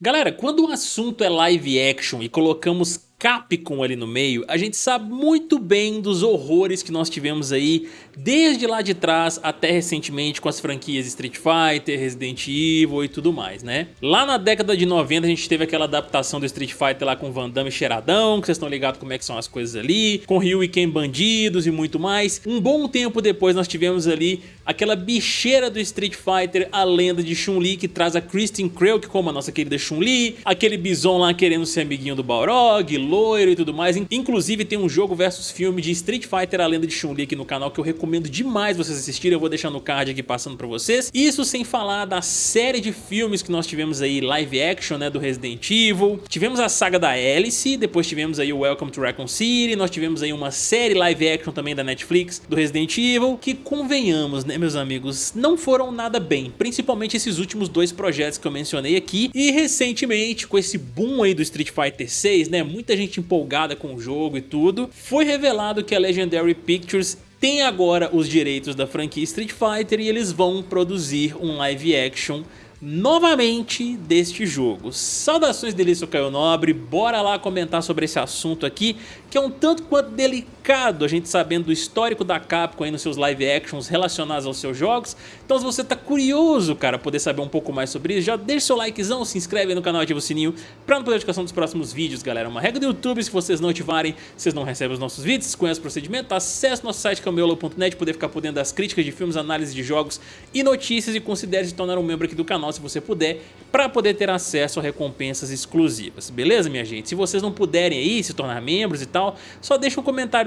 Galera, quando o assunto é live action e colocamos Capcom ali no meio, a gente sabe muito bem dos horrores que nós tivemos aí desde lá de trás até recentemente com as franquias Street Fighter, Resident Evil e tudo mais, né? Lá na década de 90 a gente teve aquela adaptação do Street Fighter lá com Van Damme cheiradão, que vocês estão ligados como é que são as coisas ali, com Ryu e Ken bandidos e muito mais. Um bom tempo depois nós tivemos ali aquela bicheira do Street Fighter, a lenda de Chun-Li que traz a Kristen Krelk como a nossa querida Chun-Li, aquele Bison lá querendo ser amiguinho do Balrog, loiro e tudo mais. Inclusive tem um jogo versus filme de Street Fighter A Lenda de Chun-Li aqui no canal que eu recomendo demais vocês assistirem. Eu vou deixar no card aqui passando pra vocês. Isso sem falar da série de filmes que nós tivemos aí live action, né, do Resident Evil. Tivemos a saga da Alice, depois tivemos aí o Welcome to Raccoon City, nós tivemos aí uma série live action também da Netflix do Resident Evil, que convenhamos, né, meus amigos, não foram nada bem, principalmente esses últimos dois projetos que eu mencionei aqui e recentemente com esse boom aí do Street Fighter 6, né, muita gente empolgada com o jogo e tudo, foi revelado que a Legendary Pictures tem agora os direitos da franquia Street Fighter e eles vão produzir um live action novamente deste jogo. Saudações delícia Caio Nobre, bora lá comentar sobre esse assunto aqui, que é um tanto quanto delicado, a gente sabendo do histórico da Capcom aí nos seus live actions relacionados aos seus jogos. Então se você tá curioso, cara, poder saber um pouco mais sobre isso, já deixa seu likezão, se inscreve aí no canal, ativa o sininho pra não perder a notificação dos próximos vídeos, galera. Uma regra do YouTube, se vocês não ativarem, vocês não recebem os nossos vídeos, conhecem o procedimento, acesse nosso site cameolo.net, poder ficar por dentro das críticas de filmes, análise de jogos e notícias e considere se tornar um membro aqui do canal se você puder, para poder ter acesso a recompensas exclusivas, beleza minha gente? Se vocês não puderem aí se tornar membros e tal, só deixa um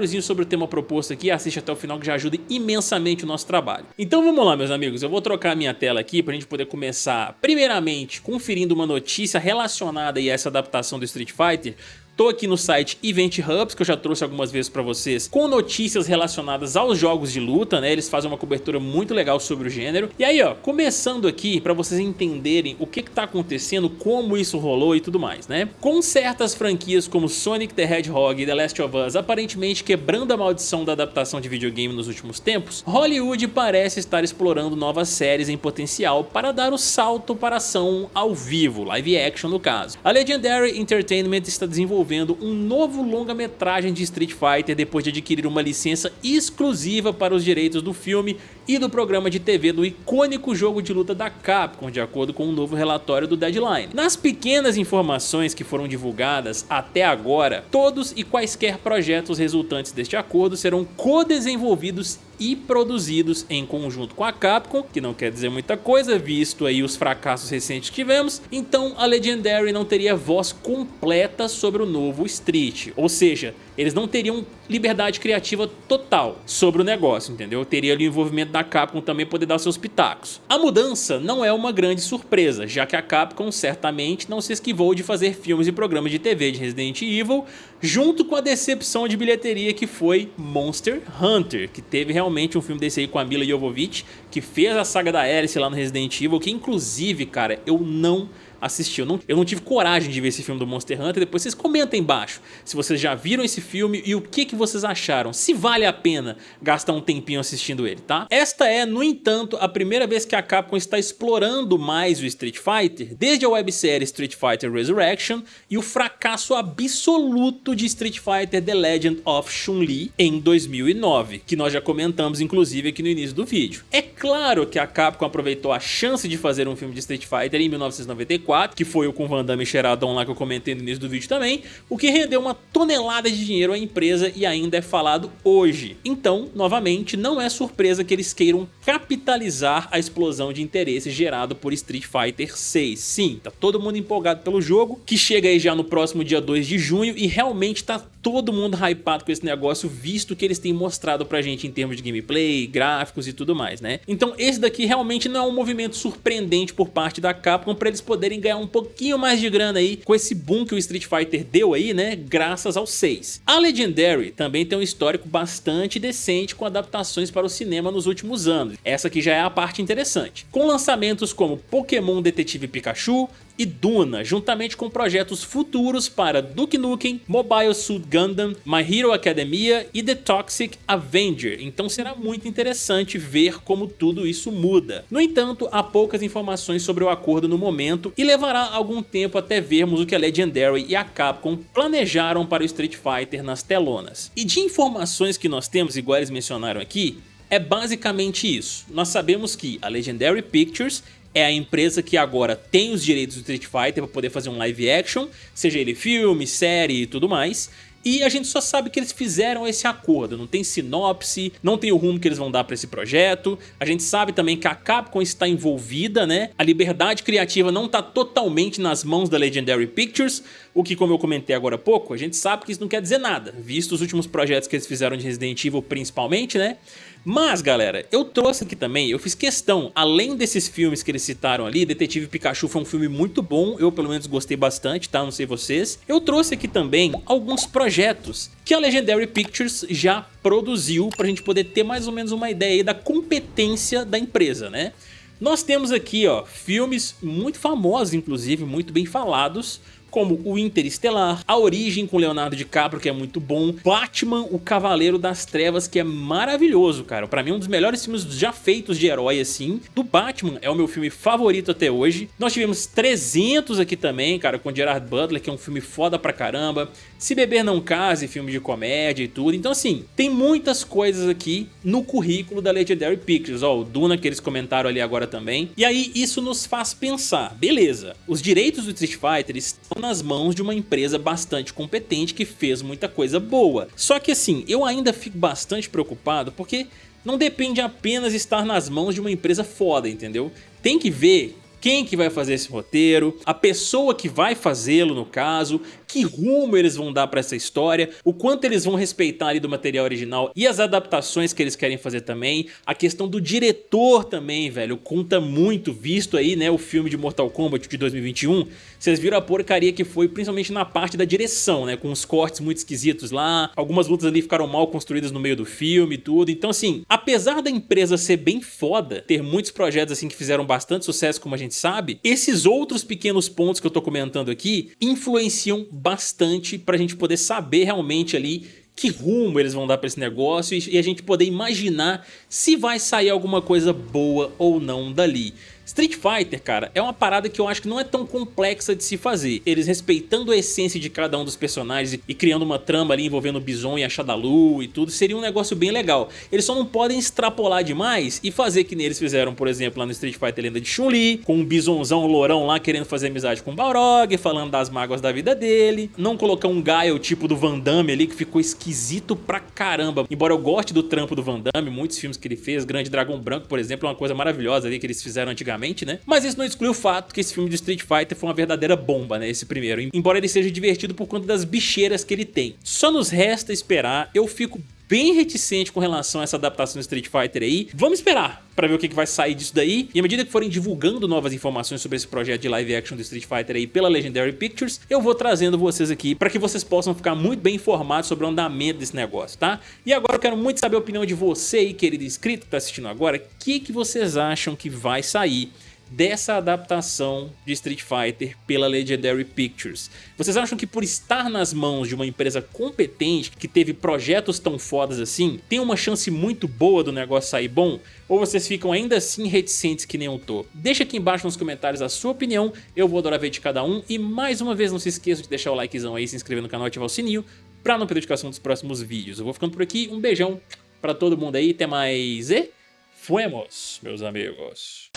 comentáriozinho sobre o tema proposto aqui, assiste até o final que já ajuda imensamente o nosso trabalho. Então vamos lá meus amigos, eu vou trocar a minha tela aqui para a gente poder começar primeiramente conferindo uma notícia relacionada a essa adaptação do Street Fighter, Tô aqui no site Event Hubs, que eu já trouxe algumas vezes para vocês, com notícias relacionadas aos jogos de luta, né? Eles fazem uma cobertura muito legal sobre o gênero. E aí, ó, começando aqui para vocês entenderem o que que tá acontecendo, como isso rolou e tudo mais, né? Com certas franquias como Sonic the Hedgehog e The Last of Us aparentemente quebrando a maldição da adaptação de videogame nos últimos tempos, Hollywood parece estar explorando novas séries em potencial para dar o salto para ação ao vivo, live action no caso. A Legendary Entertainment está desenvolvendo desenvolvendo um novo longa-metragem de Street Fighter depois de adquirir uma licença exclusiva para os direitos do filme e do programa de TV do icônico jogo de luta da Capcom, de acordo com um novo relatório do Deadline. Nas pequenas informações que foram divulgadas até agora, todos e quaisquer projetos resultantes deste acordo serão co-desenvolvidos e produzidos em conjunto com a Capcom, que não quer dizer muita coisa, visto aí os fracassos recentes que tivemos, então a Legendary não teria voz completa sobre o novo Street, ou seja, eles não teriam liberdade criativa total sobre o negócio, entendeu? Teria ali o envolvimento da Capcom também poder dar seus pitacos. A mudança não é uma grande surpresa, já que a Capcom certamente não se esquivou de fazer filmes e programas de TV de Resident Evil, junto com a decepção de bilheteria que foi Monster Hunter, que teve realmente um filme desse aí com a Mila Jovovich, que fez a saga da Alice lá no Resident Evil, que inclusive, cara, eu não assistir. Eu não, eu não tive coragem de ver esse filme do Monster Hunter. Depois vocês comentem embaixo se vocês já viram esse filme e o que, que vocês acharam. Se vale a pena gastar um tempinho assistindo ele, tá? Esta é, no entanto, a primeira vez que a Capcom está explorando mais o Street Fighter, desde a websérie Street Fighter Resurrection e o fracasso absoluto de Street Fighter The Legend of Chun-Li em 2009, que nós já comentamos inclusive aqui no início do vídeo. É claro que a Capcom aproveitou a chance de fazer um filme de Street Fighter em 1994 4, que foi o com Van Damme e Sheradon lá que eu comentei no início do vídeo também, o que rendeu uma tonelada de dinheiro à empresa e ainda é falado hoje. Então, novamente, não é surpresa que eles queiram capitalizar a explosão de interesse gerado por Street Fighter 6. Sim, tá todo mundo empolgado pelo jogo, que chega aí já no próximo dia 2 de junho e realmente tá todo mundo hypado com esse negócio, visto que eles têm mostrado pra gente em termos de gameplay, gráficos e tudo mais, né? Então esse daqui realmente não é um movimento surpreendente por parte da Capcom pra eles poderem ganhar um pouquinho mais de grana aí com esse boom que o Street Fighter deu aí, né, graças ao 6. A Legendary também tem um histórico bastante decente com adaptações para o cinema nos últimos anos. Essa aqui já é a parte interessante. Com lançamentos como Pokémon Detetive Pikachu, e Duna, juntamente com projetos futuros para Duke Nukem, Mobile Suit Gundam, My Hero Academia e The Toxic Avenger, então será muito interessante ver como tudo isso muda. No entanto, há poucas informações sobre o acordo no momento e levará algum tempo até vermos o que a Legendary e a Capcom planejaram para o Street Fighter nas telonas. E de informações que nós temos, igual eles mencionaram aqui, é basicamente isso. Nós sabemos que a Legendary Pictures é a empresa que agora tem os direitos do Street Fighter para poder fazer um live action, seja ele filme, série e tudo mais, e a gente só sabe que eles fizeram esse acordo, não tem sinopse, não tem o rumo que eles vão dar para esse projeto. A gente sabe também que a Capcom está envolvida, né? A liberdade criativa não está totalmente nas mãos da Legendary Pictures, o que como eu comentei agora há pouco, a gente sabe que isso não quer dizer nada, visto os últimos projetos que eles fizeram de Resident Evil principalmente, né? Mas, galera, eu trouxe aqui também, eu fiz questão, além desses filmes que eles citaram ali, Detetive Pikachu foi um filme muito bom, eu pelo menos gostei bastante, tá? Não sei vocês. Eu trouxe aqui também alguns projetos que a Legendary Pictures já produziu pra gente poder ter mais ou menos uma ideia da competência da empresa, né? Nós temos aqui, ó, filmes muito famosos, inclusive, muito bem falados, como o Interestelar, A Origem com Leonardo DiCaprio, que é muito bom, Batman, o Cavaleiro das Trevas, que é maravilhoso, cara. Pra mim, um dos melhores filmes já feitos de herói, assim. Do Batman, é o meu filme favorito até hoje. Nós tivemos 300 aqui também, cara, com Gerard Butler, que é um filme foda pra caramba. Se Beber Não Case, filme de comédia e tudo. Então, assim, tem muitas coisas aqui no currículo da Legendary Pictures. Ó, o Duna, que eles comentaram ali agora também. E aí, isso nos faz pensar, beleza, os direitos do Street Fighter estão nas mãos de uma empresa bastante competente que fez muita coisa boa. Só que assim, eu ainda fico bastante preocupado porque não depende apenas estar nas mãos de uma empresa foda, entendeu? Tem que ver quem que vai fazer esse roteiro, a pessoa que vai fazê-lo no caso, que rumo eles vão dar para essa história, o quanto eles vão respeitar ali do material original e as adaptações que eles querem fazer também, a questão do diretor também, velho, conta muito, visto aí, né, o filme de Mortal Kombat de 2021, vocês viram a porcaria que foi principalmente na parte da direção, né, com os cortes muito esquisitos lá, algumas lutas ali ficaram mal construídas no meio do filme e tudo, então assim, apesar da empresa ser bem foda, ter muitos projetos assim que fizeram bastante sucesso como a gente sabe, esses outros pequenos pontos que eu tô comentando aqui influenciam bastante para a gente poder saber realmente ali que rumo eles vão dar para esse negócio e a gente poder imaginar se vai sair alguma coisa boa ou não dali. Street Fighter, cara, é uma parada que eu acho que não é tão complexa de se fazer. Eles respeitando a essência de cada um dos personagens e criando uma trama ali envolvendo o Bison e a Shadalu e tudo, seria um negócio bem legal. Eles só não podem extrapolar demais e fazer que eles fizeram, por exemplo, lá no Street Fighter Lenda de Chun-Li, com um bisonzão lourão lá querendo fazer amizade com o Balrog, falando das mágoas da vida dele. Não colocar um Gaio tipo do Van Damme ali, que ficou esquisito pra caramba. Embora eu goste do trampo do Van Damme, muitos filmes que ele fez, Grande Dragão Branco, por exemplo, é uma coisa maravilhosa ali que eles fizeram antigamente né? Mas isso não exclui o fato que esse filme de Street Fighter foi uma verdadeira bomba, né? Esse primeiro. Embora ele seja divertido por conta das bicheiras que ele tem. Só nos resta esperar. Eu fico bem reticente com relação a essa adaptação do Street Fighter aí. Vamos esperar para ver o que, vai sair disso daí. E à medida que forem divulgando novas informações sobre esse projeto de live action do Street Fighter aí pela Legendary Pictures, eu vou trazendo vocês aqui para que vocês possam ficar muito bem informados sobre o andamento desse negócio, tá? E agora eu quero muito saber a opinião de você aí, querido inscrito que tá assistindo agora. O que, que vocês acham que vai sair dessa adaptação de Street Fighter pela Legendary Pictures. Vocês acham que por estar nas mãos de uma empresa competente, que teve projetos tão fodas assim, tem uma chance muito boa do negócio sair bom? Ou vocês ficam ainda assim reticentes que nem eu tô? Deixa aqui embaixo nos comentários a sua opinião, eu vou adorar ver de cada um. E mais uma vez não se esqueça de deixar o likezão aí, se inscrever no canal e ativar o sininho pra não perder notificação dos próximos vídeos. Eu vou ficando por aqui, um beijão pra todo mundo aí, até mais e... Fuemos, meus amigos.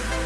thank you